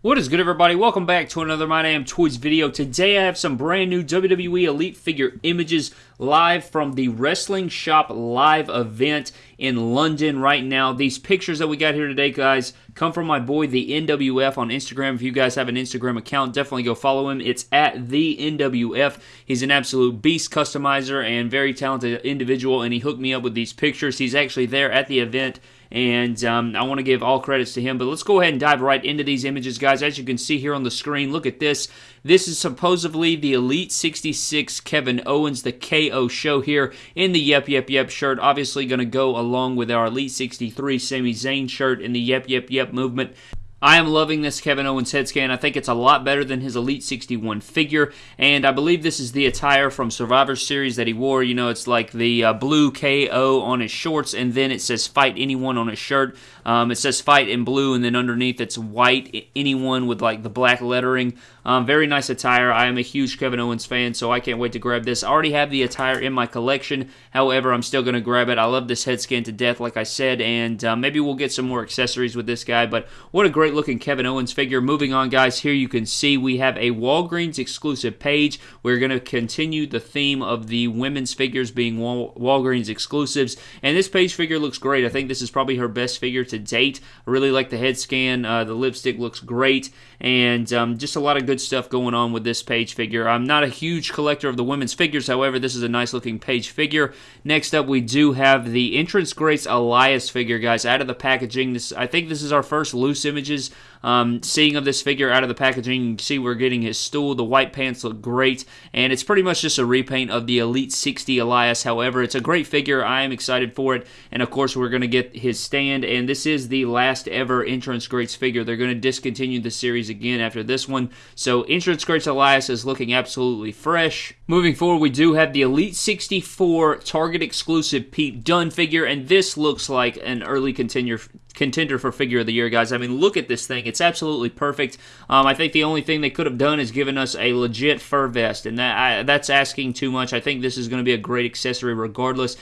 What is good, everybody? Welcome back to another My Damn Toys video. Today I have some brand new WWE Elite figure images live from the Wrestling Shop live event in London right now. These pictures that we got here today, guys, come from my boy, the NWF, on Instagram. If you guys have an Instagram account, definitely go follow him. It's at the NWF. He's an absolute beast customizer and very talented individual, and he hooked me up with these pictures. He's actually there at the event and um, I want to give all credits to him. But let's go ahead and dive right into these images, guys. As you can see here on the screen, look at this. This is supposedly the Elite 66 Kevin Owens, the KO show here in the Yep Yep Yep shirt. Obviously, going to go along with our Elite 63 Sami Zayn shirt in the Yep Yep Yep movement. I am loving this Kevin Owens head scan. I think it's a lot better than his Elite 61 figure, and I believe this is the attire from Survivor Series that he wore. You know, it's like the uh, blue KO on his shorts, and then it says Fight Anyone on his shirt. Um, it says Fight in blue, and then underneath it's White Anyone with like the black lettering. Um, very nice attire. I am a huge Kevin Owens fan, so I can't wait to grab this. I already have the attire in my collection. However, I'm still going to grab it. I love this head scan to death, like I said, and uh, maybe we'll get some more accessories with this guy, but what a great looking Kevin Owens figure. Moving on, guys, here you can see we have a Walgreens exclusive Paige. We're going to continue the theme of the women's figures being Wal- Walgreens exclusives, and this Paige figure looks great. I think this is probably her best figure to date. I really like the head scan. Uh, the lipstick looks great, and um, just a lot of good good stuff going on with this Paige figure. I'm not a huge collector of the women's figures, however, this is a nice looking Paige figure. Next up, we do have the Entrance Greats Elias figure, guys, out of the packaging. This I think this is our first loose images um, seeing of this figure out of the packaging, you can see we're getting his stool. The white pants look great, and it's pretty much just a repaint of the Elite 60 Elias. However, it's a great figure. I am excited for it, and of course, we're going to get his stand, and this is the last ever Entrance Greats figure. They're going to discontinue the series again after this one, so So entrance Greats Elias is looking absolutely fresh. Moving forward, we do have the Elite 64 Target exclusive Pete Dunne figure, and this looks like an early contender contender for figure of the year, guys. I mean, look at this thing. It's absolutely perfect. Um, I think the only thing they could have done is given us a legit fur vest, and that I, that's asking too much. I think this is going to be a great accessory regardless.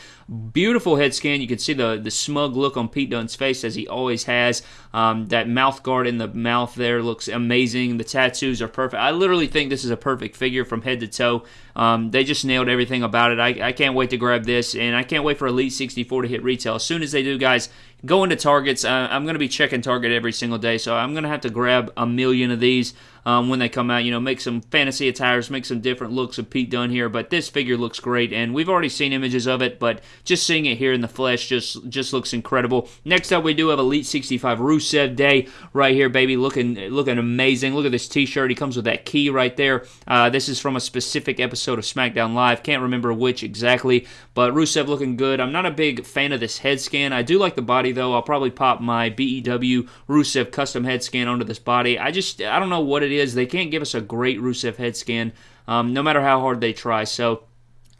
Beautiful head scan. You can see the, the smug look on Pete Dunne's face as he always has. Um, that mouth guard in the mouth there looks amazing. The tattoos are perfect. I literally think this is a perfect figure from head to toe. Um, they just nailed everything about it. I, I can't wait to grab this, and I can't wait for Elite 64 to hit retail. As soon as they do, guys, go to Targets. I'm going to be checking Target every single day, so I'm going to have to grab a million of these um, when they come out. You know, make some fantasy attires, make some different looks of Pete Dunne here. But this figure looks great, and we've already seen images of it, but just seeing it here in the flesh just just looks incredible. Next up, we do have Elite 65 Rusev Day right here, baby, looking looking amazing. Look at this T-shirt. He comes with that key right there. Uh, this is from a specific episode of SmackDown Live. Can't remember which exactly, but Rusev looking good. I'm not a big fan of this head scan. I do like the body though. I'll probably pop my BEW Rusev custom head scan onto this body. I just I don't know what it is. They can't give us a great Rusev head scan, um, no matter how hard they try. So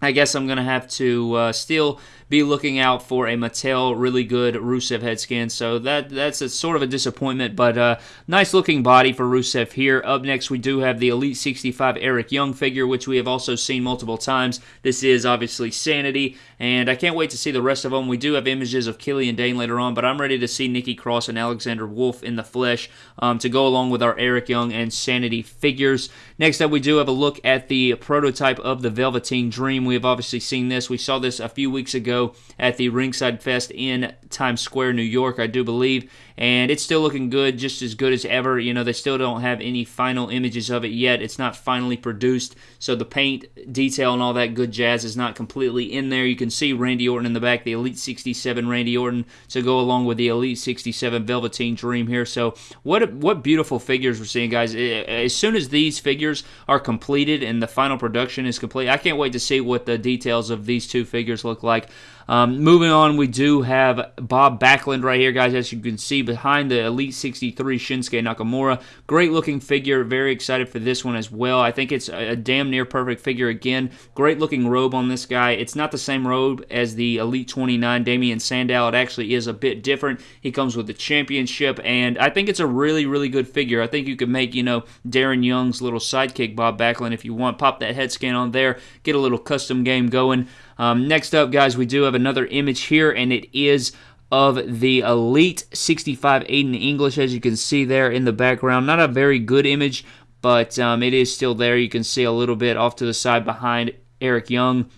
I guess I'm going to have to uh, still be looking out for a Mattel really good Rusev head scan. So that that's a sort of a disappointment, but uh, nice looking body for Rusev here. Up next, we do have the Elite 65 Eric Young figure, which we have also seen multiple times. This is obviously Sanity, and I can't wait to see the rest of them. We do have images of Killian Dain later on, but I'm ready to see Nikki Cross and Alexander Wolfe in the flesh um, to go along with our Eric Young and Sanity figures. Next up, we do have a look at the prototype of the Velveteen Dream. We have obviously seen this. We saw this a few weeks ago at the Ringside Fest in Times Square, New York, I do believe. And it's still looking good, just as good as ever. You know, they still don't have any final images of it yet. It's not finally produced, so the paint detail and all that good jazz is not completely in there. You can see Randy Orton in the back, the Elite 67 Randy Orton, to go along with the Elite 67 Velveteen Dream here. So, what what beautiful figures we're seeing, guys. Eh, eh, as soon as these figures are completed and the final production is complete, I can't wait to see what the details of these two figures look like. Um, moving on, we do have Bob Backlund right here, guys. As you can see behind the Elite 63 Shinsuke Nakamura. Great looking figure. Very excited for this one as well. I think it's a, a damn near perfect figure again. Great looking robe on this guy. It's not the same robe as the Elite 29 Damien Sandow. It actually is a bit different. He comes with the championship, and I think it's a really, really good figure. I think you could make, you know, Darren Young's little sidekick, Bob Backlund, if you want. Pop that head scan on there, get a little custom game going. Um, next up, guys, we do have another image here, and it is of the Elite 65 Aiden English, as you can see there in the background. Not a very good image, but um, it is still there. You can see a little bit off to the side behind Eric Young.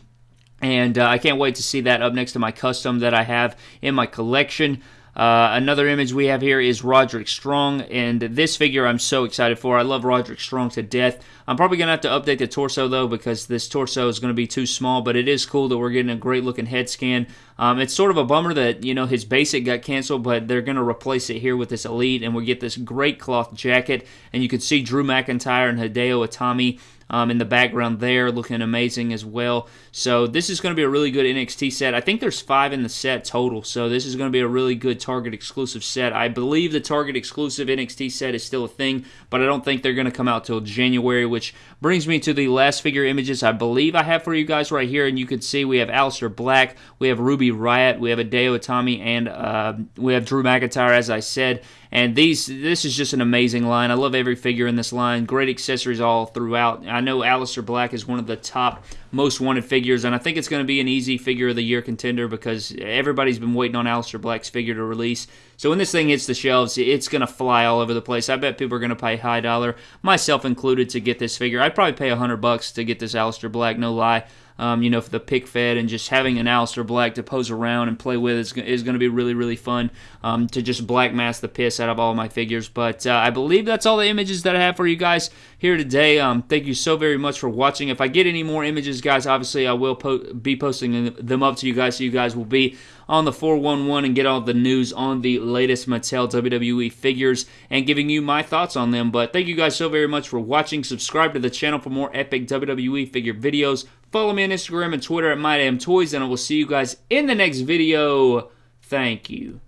And uh, I can't wait to see that up next to my custom that I have in my collection. Uh, another image we have here is Roderick Strong, and this figure I'm so excited for. I love Roderick Strong to death. I'm probably going to have to update the torso, though, because this torso is going to be too small, but it is cool that we're getting a great-looking head scan. Um, it's sort of a bummer that, you know, his basic got canceled, but they're going to replace it here with this Elite, and we get this great cloth jacket, and you can see Drew McIntyre and Hideo Itami um, in the background there, looking amazing as well. So this is going to be a really good NXT set. I think there's five in the set total, so this is going to be a really good Target exclusive set. I believe the Target exclusive NXT set is still a thing, but I don't think they're going to come out till January, which brings me to the last figure images I believe I have for you guys right here, and you can see we have Aleister Black, we have Ruby Riot, we have Hideo Itami, and uh, we have Drew McIntyre, as I said. And these, this is just an amazing line. I love every figure in this line. Great accessories all throughout. I know Aleister Black is one of the top most wanted figures, and I think it's going to be an easy figure of the year contender because everybody's been waiting on Aleister Black's figure to release. So when this thing hits the shelves, it's going to fly all over the place. I bet people are going to pay high dollar, myself included, to get this figure. I'd probably pay a hundred bucks to get this Aleister Black, no lie um, you know, for the pick fed and just having an Aleister Black to pose around and play with is, is going to be really, really fun um, to just black mass the piss out of all my figures. But uh, I believe that's all the images that I have for you guys here today. Um, thank you so very much for watching. If I get any more images, guys, obviously I will po be posting them up to you guys so you guys will be on the 411 and get all the news on the latest Mattel WWE figures and giving you my thoughts on them. But thank you guys so very much for watching. Subscribe to the channel for more epic WWE figure videos. Follow me on Instagram and Twitter at MyDamnToys, and I will see you guys in the next video. Thank you.